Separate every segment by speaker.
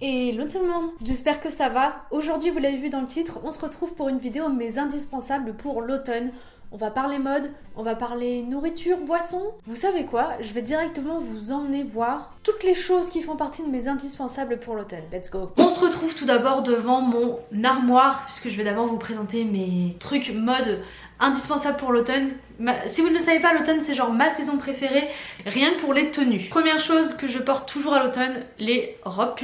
Speaker 1: Hello tout le monde, j'espère que ça va. Aujourd'hui, vous l'avez vu dans le titre, on se retrouve pour une vidéo mes indispensables pour l'automne. On va parler mode, on va parler nourriture, boisson. Vous savez quoi Je vais directement vous emmener voir toutes les choses qui font partie de mes indispensables pour l'automne. Let's go On se retrouve tout d'abord devant mon armoire, puisque je vais d'abord vous présenter mes trucs mode indispensables pour l'automne. Si vous ne le savez pas, l'automne c'est genre ma saison préférée, rien que pour les tenues. Première chose que je porte toujours à l'automne, les robes.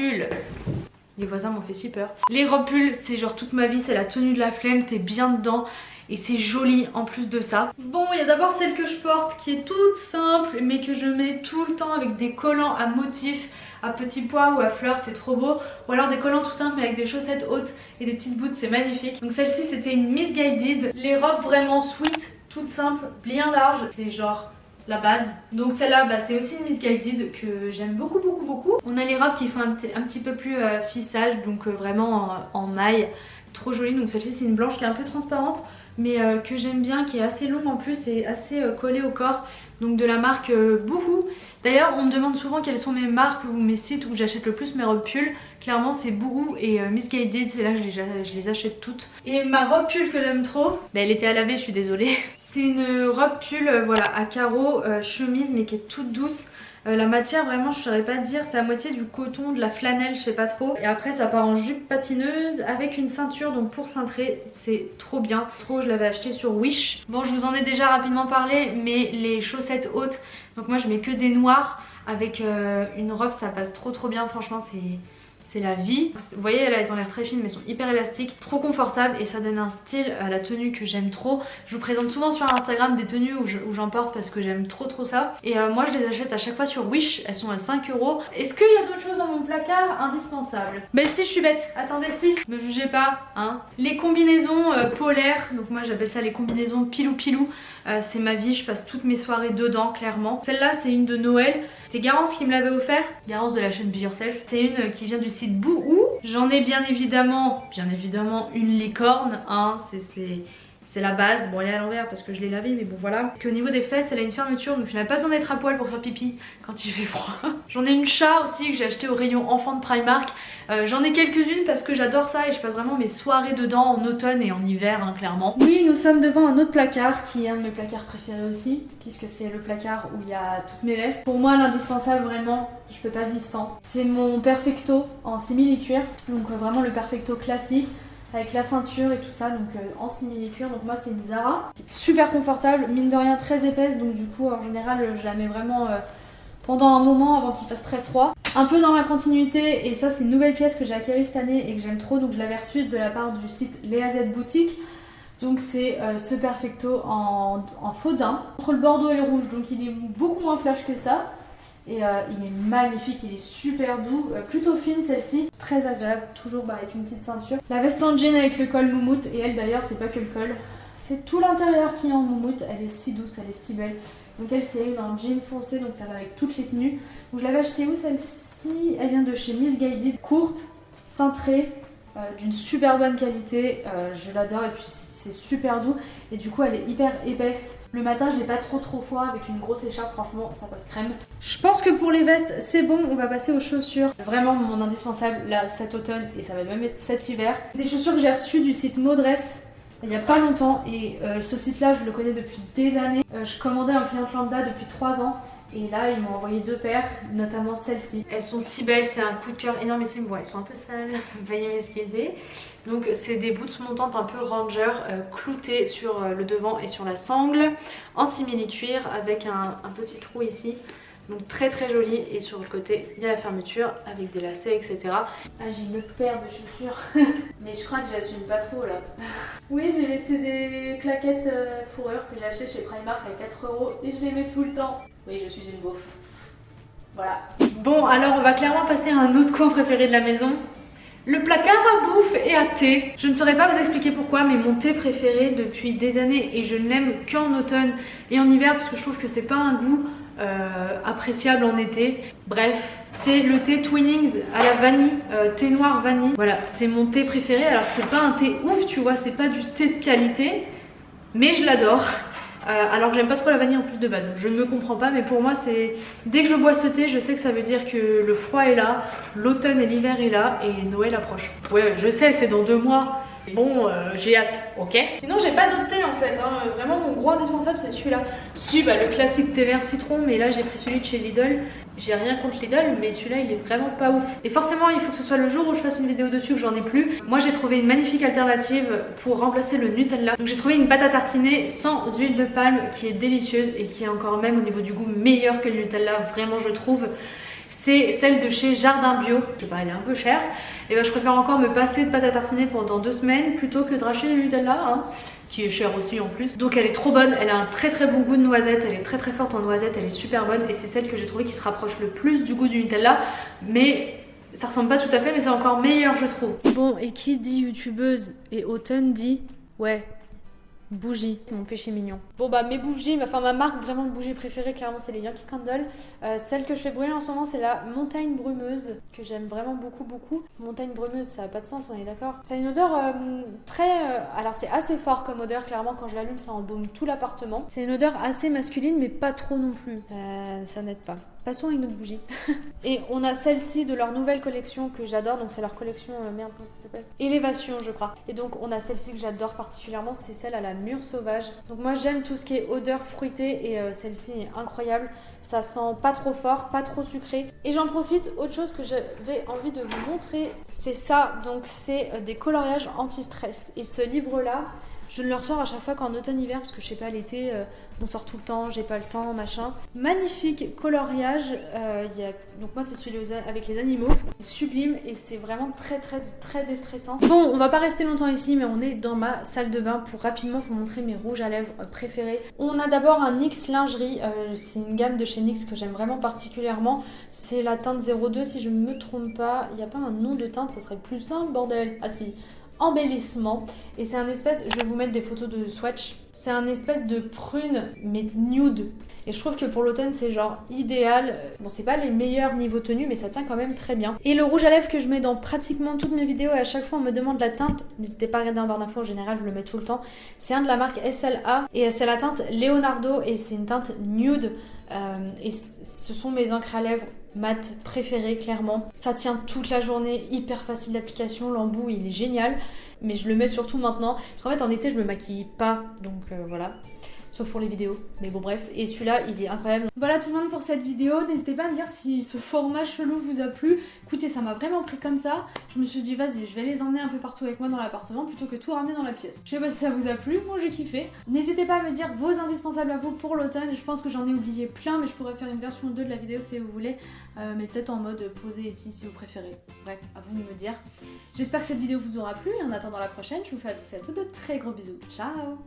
Speaker 1: Les voisins m'ont fait si peur. Les robes pulls, c'est genre toute ma vie, c'est la tenue de la flemme, t'es bien dedans et c'est joli en plus de ça. Bon, il y a d'abord celle que je porte qui est toute simple mais que je mets tout le temps avec des collants à motifs à petits pois ou à fleurs, c'est trop beau. Ou alors des collants tout simples mais avec des chaussettes hautes et des petites boots, c'est magnifique. Donc celle-ci c'était une Misguided. Les robes vraiment sweet, toutes simples, bien larges, c'est genre la base. Donc celle-là, bah, c'est aussi une Misguided que j'aime beaucoup beaucoup beaucoup. On a les robes qui font un, petit peu plus euh, fissage, donc euh, vraiment en, en maille. Trop jolie, donc celle-ci c'est une blanche qui est un peu transparente mais euh, que j'aime bien, qui est assez longue en plus et assez euh, collée au corps. Donc de la marque euh, Boohoo. D'ailleurs on me demande souvent quelles sont mes marques ou mes sites où j'achète le plus mes robes pull. Clairement c'est Boohoo et Miss Guided, c'est là que je les, achète toutes. Et ma robe pull que j'aime trop, bah, elle était à laver je suis désolée. C'est une robe pull voilà, à carreaux, chemise mais qui est toute douce. Euh, la matière vraiment je saurais pas dire, c'est à moitié du coton, de la flanelle, je sais pas trop. Et après ça part en jupe patineuse avec une ceinture donc pour cintrer, c'est trop bien. Trop, je l'avais acheté sur Wish. Bon je vous en ai déjà rapidement parlé mais les chaussettes hautes, donc moi je mets que des noirs avec euh, une robe ça passe trop trop bien franchement c'est c'est la vie. Vous voyez là elles ont l'air très fines mais sont hyper élastiques, trop confortables et ça donne un style à la tenue que j'aime trop. Je vous présente souvent sur Instagram des tenues où j'en porte parce que j'aime trop trop ça. Et euh, moi je les achète à chaque fois sur Wish, elles sont à 5 euros. Est-ce qu'il y a d'autres choses dans mon placard indispensables? Ben si je suis bête, attendez si, me jugez pas hein. Les combinaisons euh, polaires, donc moi j'appelle ça les combinaisons pilou pilou. Euh, c'est ma vie, je passe toutes mes soirées dedans clairement. Celle-là c'est une de Noël, c'est Garance qui me l'avait offert, Garance de la chaîne Be Yourself. C'est une qui vient du site Bouhou. J'en ai bien évidemment, bien évidemment une licorne, hein, c'est c'est la base. Bon elle est à l'envers parce que je l'ai lavé mais bon voilà. Qu'au niveau des fesses elle a une fermeture donc je n'ai pas besoin d'être à poil pour faire pipi quand il fait froid. J'en ai une chat aussi que j'ai acheté au rayon enfant de Primark. Euh, j'en ai quelques-unes parce que j'adore ça et je passe vraiment mes soirées dedans en automne et en hiver hein, clairement. Oui nous sommes devant un autre placard qui est un de mes placards préférés aussi puisque c'est le placard où il y a toutes mes vestes. Pour moi l'indispensable vraiment je peux pas vivre sans. C'est mon Perfecto en simili-cuir donc vraiment le Perfecto classique avec la ceinture et tout ça donc euh, en simili-cuir. Donc moi c'est une Zara super confortable mine de rien très épaisse. Donc du coup en général euh, je la mets vraiment euh, pendant un moment avant qu'il fasse très froid. Un peu dans ma continuité et ça c'est une nouvelle pièce que j'ai acquérie cette année et que j'aime trop. Donc je l'avais reçue de la part du site Léa Boutique. Donc c'est ce Perfecto en, en faux daim entre le bordeaux et le rouge. Donc il est beaucoup moins flash que ça et euh, il est magnifique, il est super doux, euh, plutôt fine celle-ci, très agréable, toujours bah, avec une petite ceinture. La veste en jean avec le col moumoute, et elle d'ailleurs c'est pas que le col, c'est tout l'intérieur qui est en moumoute, elle est si douce, elle est si belle. Donc elle c'est une en jean foncé, donc ça va avec toutes les tenues. Donc je l'avais achetée où celle-ci? Elle vient de chez Miss Guided, courte, cintrée, euh, d'une super bonne qualité, je l'adore. Et puis c'est super doux et du coup elle est hyper épaisse. Le matin j'ai pas trop trop froid avec une grosse écharpe franchement ça passe crème. Je pense que pour les vestes c'est bon on va passer aux chaussures. Vraiment mon indispensable là cet automne et ça va même être cet hiver. Des chaussures que j'ai reçues du site Modress il y a pas longtemps et euh, ce site là je le connais depuis des années. Euh, je commandais un client lambda depuis 3 ans et là, ils m'ont envoyé deux paires, notamment celle-ci. Elles sont si belles, c'est un coup de cœur énormissime. Bon, elles sont un peu sales, veuillez m'excuser. Donc, c'est des boots montantes un peu ranger, euh, cloutées sur euh, le devant et sur la sangle, en simili-cuir, avec un, petit trou ici. Donc très très joli et sur le côté il y a la fermeture avec des lacets etc. Ah j'ai une autre paire de chaussures mais je crois que j'assume pas trop là. oui j'ai laissé des claquettes euh, fourrure que j'ai acheté chez Primark à 4 euros et je les mets tout le temps. Oui, je suis une beauf. Voilà. Bon, alors on va clairement passer à un autre coin préféré de la maison. Le placard à bouffe et à thé. Je ne saurais pas vous expliquer pourquoi, mais mon thé préféré depuis des années, et je ne l'aime qu'en automne et en hiver parce que je trouve que c'est pas un goût euh, appréciable en été. Bref, c'est le thé Twinnings à la vanille, euh, thé noir vanille. Voilà, c'est mon thé préféré. Alors c'est pas un thé ouf, tu vois, c'est pas du thé de qualité, mais je l'adore. Euh, alors que j'aime pas trop la vanille en plus de base. Je ne me comprends pas, mais pour moi, c'est dès que je bois ce thé, je sais que ça veut dire que le froid est là, l'automne et l'hiver est là et Noël approche. Ouais, je sais, c'est dans deux mois. Bon, euh, j'ai hâte, ok Sinon, j'ai pas d'autre thé en fait. Hein. Vraiment, mon gros indispensable, c'est celui-là. Si, bah, le classique thé vert citron, mais là, j'ai pris celui de chez Lidl. J'ai rien contre Lidl, mais celui-là, il est vraiment pas ouf. Et forcément, il faut que ce soit le jour où je fasse une vidéo dessus que j'en ai plus. Moi, j'ai trouvé une magnifique alternative pour remplacer le Nutella. Donc, j'ai trouvé une pâte à tartiner sans huile de palme qui est délicieuse et qui est encore même au niveau du goût meilleure que le Nutella. Vraiment, je trouve. C'est celle de chez Jardin Bio. Je sais pas, elle est un peu chère et ben je préfère encore me passer de pâte à tartiner pendant deux semaines plutôt que de racheter du Nutella, hein, qui est cher aussi en plus. Donc elle est trop bonne, elle a un très très bon goût de noisette, elle est très très forte en noisette, elle est super bonne et c'est celle que j'ai trouvé qui se rapproche le plus du goût du Nutella, mais ça ressemble pas tout à fait mais c'est encore meilleur je trouve. Bon et qui dit youtubeuse et automne dit ouais Bougie, c'est mon péché mignon. Bon bah mes bougies, enfin ma marque vraiment de bougie préférée clairement c'est les Yankee Candle. Euh, celle que je fais brûler en ce moment c'est la montagne brumeuse que j'aime vraiment beaucoup beaucoup. Montagne brumeuse ça a pas de sens on est d'accord. Ça a une odeur euh, très... Euh, alors c'est assez fort comme odeur clairement quand je l'allume ça embaume tout l'appartement. C'est une odeur assez masculine mais pas trop non plus. ça n'aide pas. Passons à une autre bougie. et on a celle-ci de leur nouvelle collection que j'adore. Donc c'est leur collection, euh, merde, comment ça s'appelle? Élévation, je crois. Et donc on a celle-ci que j'adore particulièrement, c'est celle à la mûre sauvage. Donc moi j'aime tout ce qui est odeur fruitée et euh, celle-ci est incroyable. Ça sent pas trop fort, pas trop sucré. Et j'en profite, autre chose que j'avais envie de vous montrer, c'est ça. Donc c'est euh, des coloriages anti-stress. Et ce livre-là, je le ressors à chaque fois qu'en automne-hiver, parce que je sais pas, l'été, euh, on sort tout le temps, j'ai pas le temps, machin. Magnifique coloriage. Euh. Donc, moi, c'est celui avec les animaux. Sublime et c'est vraiment très, très, très déstressant. Bon, on va pas rester longtemps ici, mais on est dans ma salle de bain pour rapidement vous montrer mes rouges à lèvres préférés. On a d'abord un NYX lingerie. Euh, c'est une gamme de chez NYX que j'aime vraiment particulièrement. C'est la teinte 02, si je me trompe pas. Il n'y a pas un nom de teinte, ça serait plus simple, bordel. Ah si embellissement. Et c'est un espèce, je vais vous mettre des photos de swatch. C'est un espèce de prune, mais nude. Et je trouve que pour l'automne, c'est genre idéal. Bon, c'est pas les meilleurs niveaux tenus, mais ça tient quand même très bien. Et le rouge à lèvres que je mets dans pratiquement toutes mes vidéos, et à chaque fois on me demande la teinte, n'hésitez pas à regarder en barre d'infos, en général je le mets tout le temps. C'est un de la marque SLA, et c'est la teinte Leonardo, et c'est une teinte nude. Euh, et ce sont mes encres à lèvres mat préférées clairement. Ça tient toute la journée, hyper facile d'application, l'embout il est génial. Mais je le mets surtout maintenant. Parce qu'en fait en été je me maquille pas, donc euh, voilà sauf pour les vidéos. Mais bon bref, et celui-là il est incroyable. Voilà tout le monde pour cette vidéo, n'hésitez pas à me dire si ce format chelou vous a plu. Écoutez, ça m'a vraiment pris comme ça. Je me suis dit vas-y, je vais les emmener un peu partout avec moi dans l'appartement plutôt que tout ramener dans la pièce. Je sais pas si ça vous a plu, moi j'ai kiffé. N'hésitez pas à me dire vos indispensables à vous pour l'automne. Je pense que j'en ai oublié plein, mais je pourrais faire une version 2 de la vidéo si vous voulez. Euh, mais peut-être en mode posé ici si vous préférez. Bref, à vous de me dire. J'espère que cette vidéo vous aura plu et en attendant la prochaine, je vous fais à tous et à toutes de très gros bisous. Ciao.